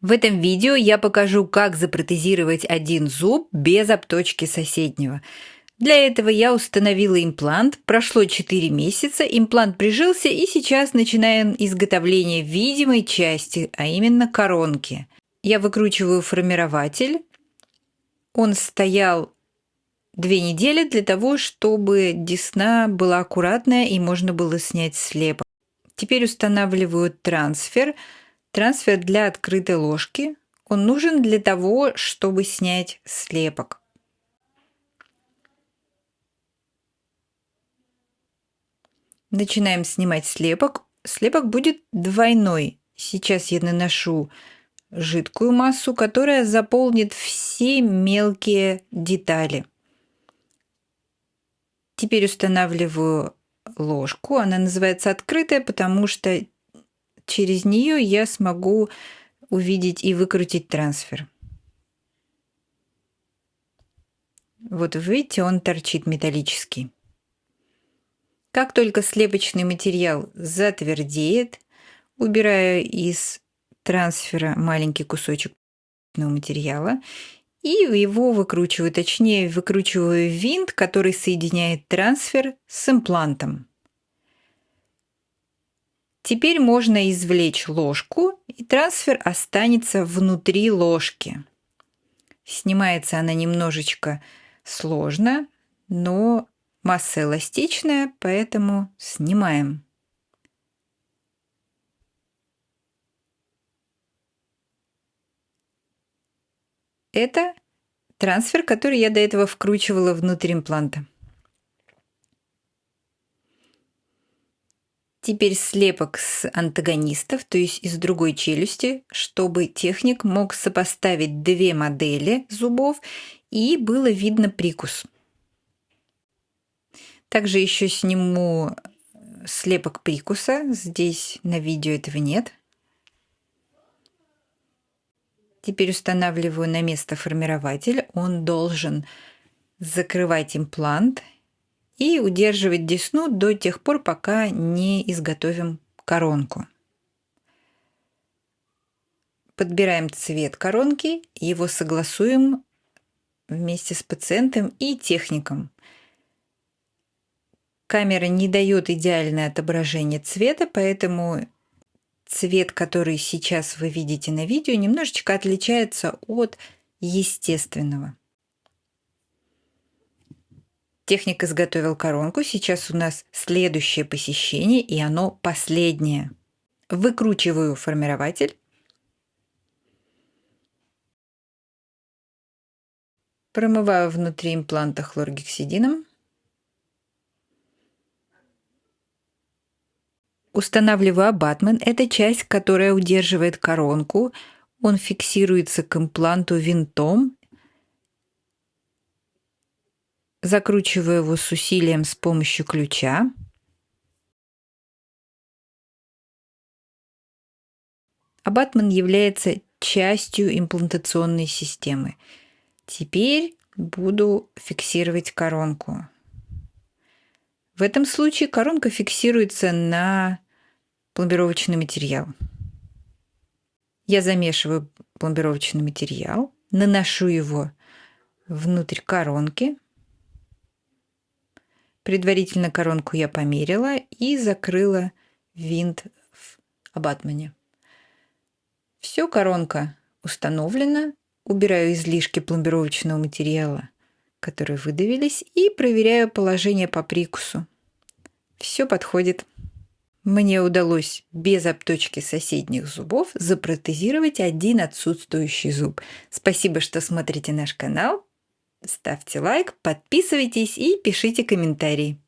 В этом видео я покажу, как запротезировать один зуб без обточки соседнего. Для этого я установила имплант, прошло 4 месяца, имплант прижился и сейчас начинаем изготовление видимой части, а именно коронки. Я выкручиваю формирователь. Он стоял две недели для того, чтобы десна была аккуратная и можно было снять слепок. Теперь устанавливаю трансфер – Трансфер для открытой ложки. Он нужен для того, чтобы снять слепок. Начинаем снимать слепок. Слепок будет двойной. Сейчас я наношу жидкую массу, которая заполнит все мелкие детали. Теперь устанавливаю ложку. Она называется открытая, потому что через нее я смогу увидеть и выкрутить трансфер. Вот видите, он торчит металлический. Как только слепочный материал затвердеет, убираю из трансфера маленький кусочек материала и его выкручиваю, точнее выкручиваю винт, который соединяет трансфер с имплантом. Теперь можно извлечь ложку, и трансфер останется внутри ложки. Снимается она немножечко сложно, но масса эластичная, поэтому снимаем. Это трансфер, который я до этого вкручивала внутрь импланта. Теперь слепок с антагонистов, то есть из другой челюсти, чтобы техник мог сопоставить две модели зубов и было видно прикус. Также еще сниму слепок прикуса. Здесь на видео этого нет. Теперь устанавливаю на место формирователь. Он должен закрывать имплант и удерживать десну до тех пор, пока не изготовим коронку. Подбираем цвет коронки, его согласуем вместе с пациентом и техником. Камера не дает идеальное отображение цвета, поэтому цвет, который сейчас вы видите на видео, немножечко отличается от естественного. Техник изготовил коронку. Сейчас у нас следующее посещение, и оно последнее. Выкручиваю формирователь. Промываю внутри импланта хлоргексидином. Устанавливаю абатмент. Это часть, которая удерживает коронку. Он фиксируется к импланту винтом Закручиваю его с усилием с помощью ключа. Абатман является частью имплантационной системы. Теперь буду фиксировать коронку. В этом случае коронка фиксируется на пломбировочный материал. Я замешиваю пломбировочный материал, наношу его внутрь коронки – Предварительно коронку я померила и закрыла винт в абатмане. Все, коронка установлена. Убираю излишки пломбировочного материала, которые выдавились, и проверяю положение по прикусу. Все подходит. Мне удалось без обточки соседних зубов запротезировать один отсутствующий зуб. Спасибо, что смотрите наш канал. Ставьте лайк, подписывайтесь и пишите комментарии.